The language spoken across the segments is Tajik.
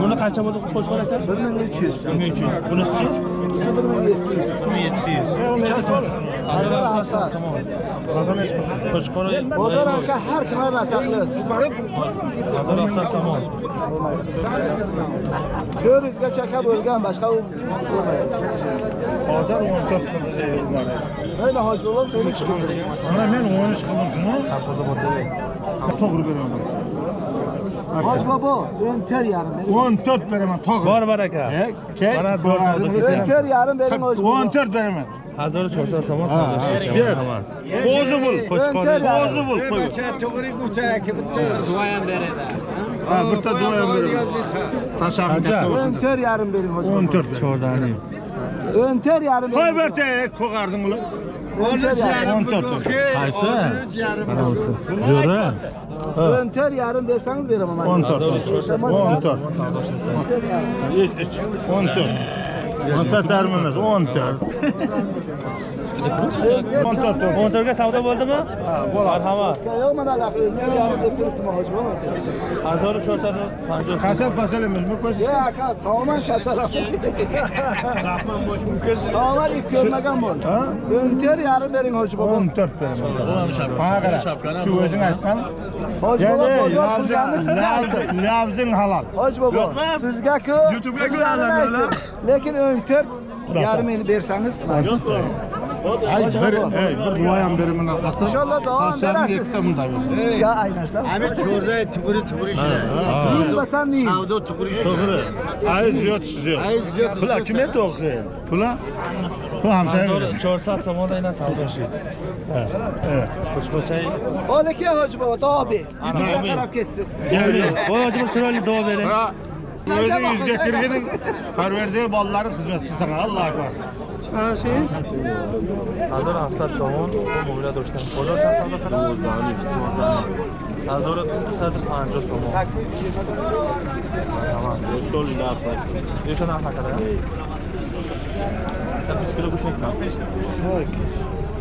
buni qancha bo'ldi? Qo'chqor aka bir ming uch yuz. Bir ming uch yuz. Ikisi bir ming yetti yuz. Ikki ming yetti yuz. Hazır hamsat. qo'chqor bozor aka har kuni nasaqli somon to'rt bo'lgan boshqa u hozir o'n to'rt qilib mayli hoji chiqildi mana men o'n uch qildim shuni to'g'ri beraman Boshbabo, o'ntar yarim bering. 14 beraman tog'i. Bor baraka. Key, o'ntar yarim bering o'zi. 14 beraman. Hazır çorsa somon savdosi. Qo'zi bul, qo'chqor. Qo'zi bul. To'g'ri ko'cha, bitta duo ham beradi. Ha, bitta duo ham beradi. Tashabbus katta bo'lsin. 14 yarim bering o'zi. 14. Chordaning. 14 yarim. Qo'y berta, qo'g'arding ular o'n to'rt yarim o'n to'rt qaysi mana busi zo'ri o'n to'rt yarim bersangiz beraman o'n to'rt o'n to'rt o'n to'rt o'n to'rt o'n to'rt Montor. Montorga savdo bo'ldimi? Ha, bo'ladi. Marhamat. Yo'q, mana laqi. Men yarim deb turibdim hojim. 1450. Kasap pasalimiz bu ko'z. Ya, aka, to'g'man kasap. Rahman boshim ko'z. To'g'man ip ko'rmagan bo'ldi. Ha? 14 yarim bering hojim. 14 beraman. Bo'lam shapka. Mana qara. Shu o'zing aytgan. Hojim bobo, labzing halol. Hojim bobo, sizga-ku. YouTube'ga ko'radilar. Lekin 14 yarim ming bersangiz. Hayır, bir, hey, bir duayan birimin arkası. İnşallah devam edersin. Eksemini de versin. Ya aynen. Hani çorda tüpürü tüpürü işte. Yiğit vatan yiğit. Savda tüpürü işte. Tüpürü. Ayız yok siziyor. Ayız yok. Pula kime doğru? Pula? Bu hamsaya göre. Çorsa samadayla savda şey. Evet. Evet. Kuşmasayı. Ki hacı baba, dağ abi. Ana taraf geçsin. Geldi. O hacı baba çırayla dağ verin. Böyle yüz getirgenin perverdiği balların hizmetçi sana Allah'a var. Ha şey? Hazır hafta doğum, bu muyla dostum. Kolor sen sana kadar. Doğuzani, doğuzani. Hazır saat panca somu. Tamam. Yoşol ile hafta. Yoşol hafta kadar. Sen bisiklete kuşmak kalk. Çok.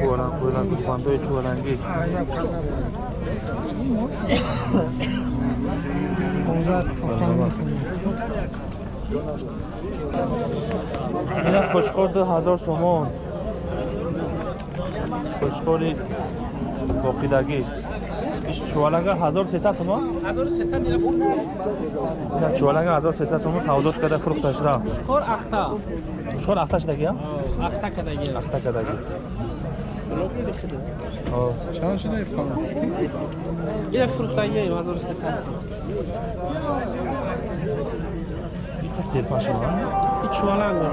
چورن کلا گوسفندای چورنگی 15 اینا خوشخور 2000 سومون خوشخوری باقیدگی чуваланга 1300 сомон 1300 дирам фурӯхт чуваланга 1300 сомон савдош карда фурӯхташ рафт чикор ахта. Чикор ахташ дагиам ахта кадаги ахта кадаги чанд шуда ифқам ира фурӯхтаги 1300 серпашман чуваланга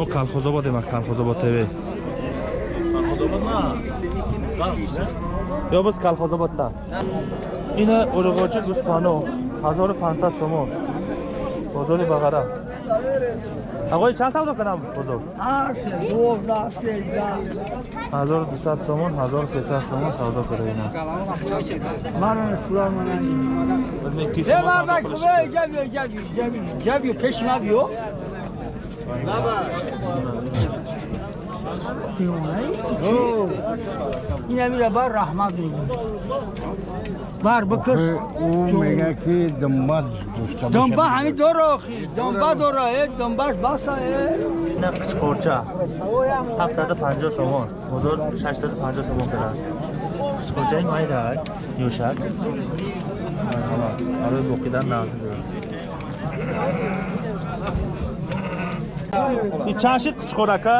ӯ калхозободе ма калхозобод тв. Ё боз калхозоботда ина урғочи гӯспано 1500 сомон бозори бағара bozor chand savdo qiladi بزرگ یک هفتصد ندادن هیچ هست من инамира бар раҳмат мегӯ бар бикир ӯ мега ки донба дошта донба ҳами дора охи донба дора э? Донбаш баса э? Ина қичқорча 750 сомон. Бозор 650 сомон кард қичқорчаи майда юшак. Барои боқидан назм и чашид қичқорака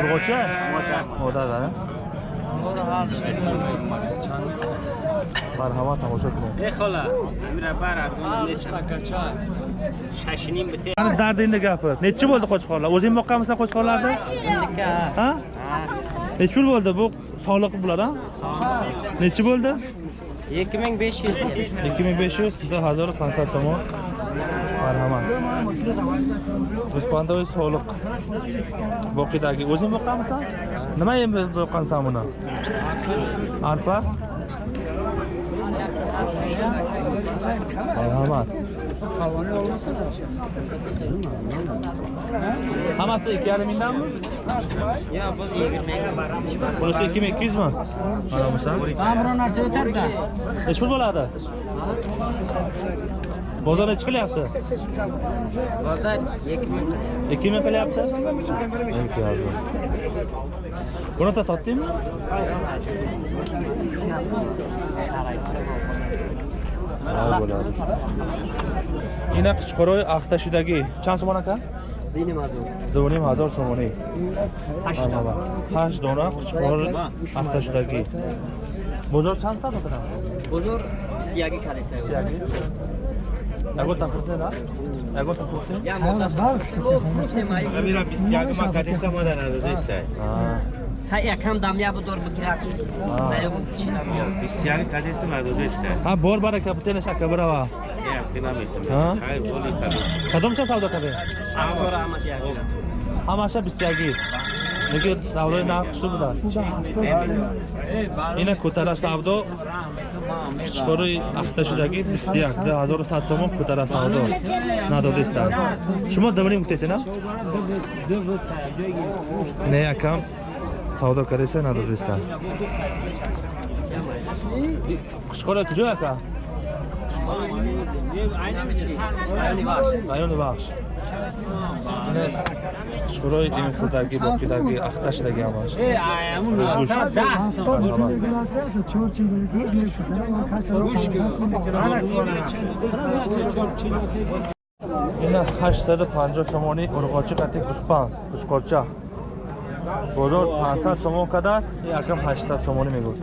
urg'ochi Modar. modar a marhamat tomosha qiling. Ey xola, amira bar arzon. Shashining bitta. Qani dardingni gapir nechi bo'ldi qo'chqorlar? O'zing boqqanmisan qo'chqorlarni? Ha? Nechi yil bo'ldi bu soliq bular a nechi bo'ldi? 2500 ikki ming besh yuz. Bir hazar pansat somon marhamat ruspandoy soliq boqidagi o'zing boqqanmisan? Nima yem boqqansan buni? Arpa Merhaba. Havane olmasa da. Haması iki yarımından mı? Ya bu iyi Burası iki mi? 200 mü? Aramızda. Ben buranın arası öter de. Eşul buladı. Bozor neçə kilo yaptı? Bozor 2000. 2000 kilo yaptı? Peki abi. Bunu da sattın mı? Yine Kıçkoroy Aktaşı'daki. Çan suman aka? Dinim hazır. Dinim hazır sumanı. Haş dona. Haş dona Kıçkoroy Aktaşı'daki. Bozor çan satın mı? Bozor istiyagi kalesi. İstiyagi. Agora está Agora está curtindo? Cara, barco. A mira viciada, uma cabeça madarada desse aí. Та якам дамя будор бигирати. Заём чинам. Бисёр кадеси мадудест. Ҳа бор бара капитана шакабрава. Я кинамитам. Ҳай боли кадес. Кадом ша савдо кабе? Амбора амаш яки. Амаша 21. میگه سودای نقش شو بوده اینه کتره سودا قشقاری اخته شدگی بیستیگ ده هزار و ست سومون کتره سودا نداده استن شما دوانی مکتیچه نه؟ نه یکم سودا کردیسه نداده استن قشقاری کجا یکم؟ رایون بخش اینه قشقاری шӯрои имхудагӣ бокидагӣ ахташдагӣ ҳамаш ина 850 сомони урғочи қати гуспан кучқорча бозор 500 сомон кадааст якам 800 сомонӣ мегӯяд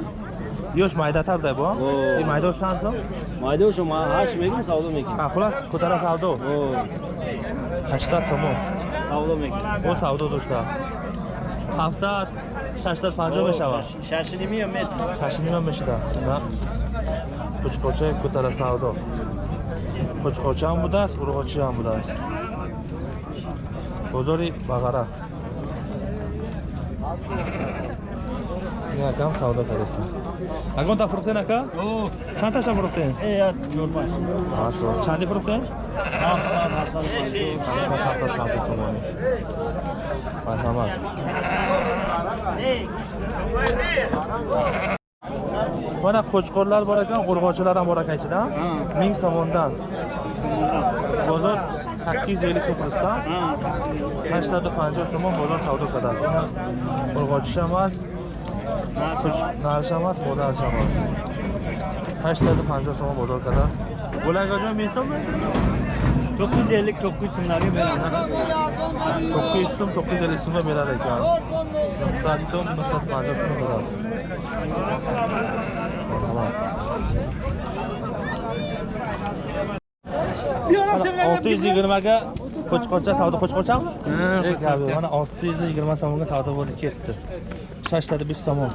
ёш майдатар дай бо. И майдош чанд сом майдошу ма ҳашт мегум савдо мекунам. Хулас кутара савдо? 800 сомон савдо мекунам. О савдо доштааст 700 650 мешавад. Шашнимия мет шашнима мешидааст ина. Қучқорчаи кутара савдо. Қучқорчаам будааст урғочиам будааст бозори бағара якам савдо кардастам агонта фурӯхтен ака чандташа фурӯхтен Ҳашт. чанди фурӯхтен марҳамат mana qo'chqorlar bor ekan urg'ochilar ham bor ekan ichida ming so'mondan bozor sakkiz yuz ellik so'm qilishdan hashtada panjoh so'mon bozor savdo qiladi urg'ochish ნარშამას მოდარშამას 850 სომა მოდარკადას გულაგაჯო მისომა 950 900 სომları verir. 900 som 950 som verir ekan. 900 som 950 som verir. olti yuz yigirmaga qo'chqorcha savdo qo'chqorchami mana olti yuz yigirma so'mga savdo bo'lib ketdi Çaşladı bir somon.